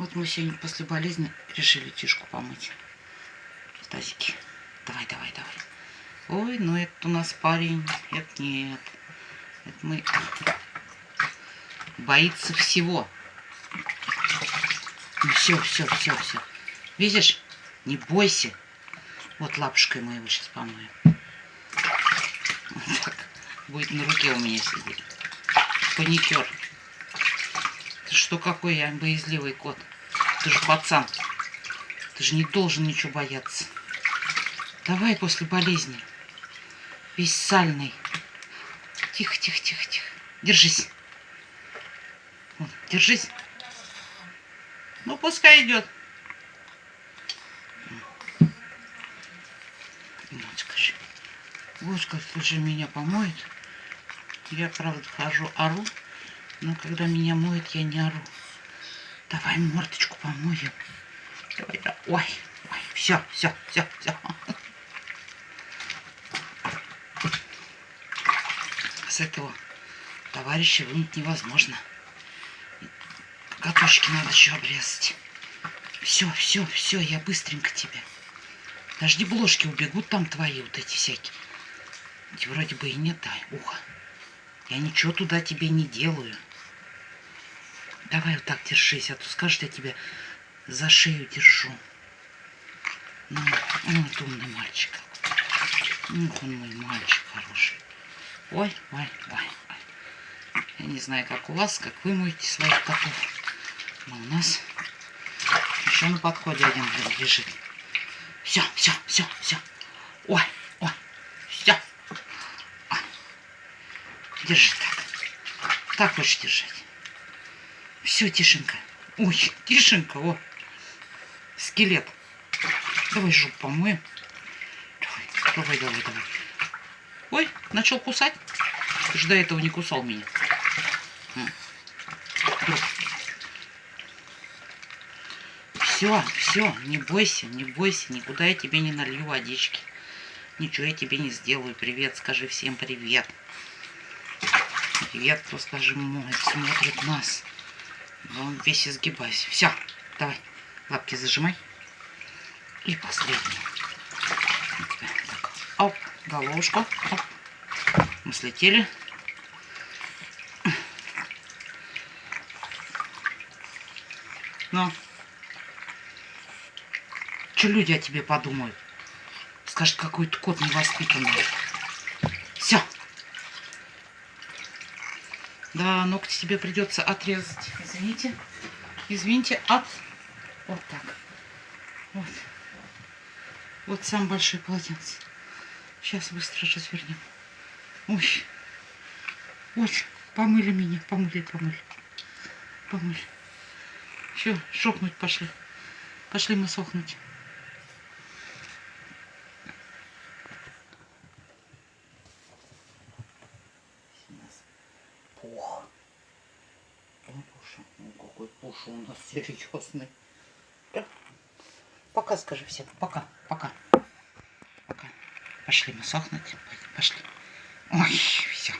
Вот мы сегодня после болезни решили Тишку помыть в тазике. Давай, давай, давай. Ой, ну это у нас парень. Это нет. Это мы... Боится всего. Ну все, все, все, все. Видишь? Не бойся. Вот лапушкой мы его сейчас помоем. Вот так. Будет на руке у меня сидеть. Паникер. Ты что какой я боязливый кот? Ты же пацан. Ты же не должен ничего бояться. Давай после болезни. Весь сальный. Тихо, тихо, тихо, тихо. Держись. Вот, держись. Ну, пускай идет. Как слушай, меня помоет. Я, правда, хожу, ору. Но когда меня моют, я не ору. Давай мордочку помоем. Давай, давай. Ой, ой, все, все, все, все. С этого товарища вынуть невозможно. Катушки надо еще обрезать. Все, все, все, я быстренько тебе. Дожди бложки убегут там твои вот эти всякие. Вроде бы и нет, да, ухо. Я ничего туда тебе не делаю. Давай вот так держись, а то скажешь, я тебя за шею держу. Ну, вот умный мальчик. Ну, он мой мальчик хороший. Ой, ой, ой, ой. Я не знаю, как у вас, как вы моете своих котов. Но у нас еще на подходе один лежит. Все, все, все, все. Ой, ой, все. Держи так. Так хочешь держать. Все, Тишенька. Ой, Тишенька, о. Скелет. Давай жопу помоем. Давай, давай, давай, давай. Ой, начал кусать. Ты же до этого не кусал меня. Все, все, не бойся, не бойся. Никуда я тебе не налью водички. Ничего я тебе не сделаю. Привет, скажи всем привет. Привет, кто, скажи, мой, смотрит нас. Он весь изгибайся. Все, давай, лапки зажимай. И последний. Так, оп, головушку. Оп. Мы слетели. Ну, что люди о тебе подумают? Скажут, какой-то кот невоспитанный. Все. Да, ногти тебе придется отрезать. Извините. Извините, от... Вот так. Вот. Вот сам большой полотенце. Сейчас быстро развернем. Ой. Вот, помыли меня. Помыли, помыли. Помыли. Все, шокнуть пошли. Пошли мы сохнуть. Какой пуша у нас серьезный. Да. Пока скажи всем. Пока, пока. Пока. Пошли мы сохнуть. Пошли. Ой, все.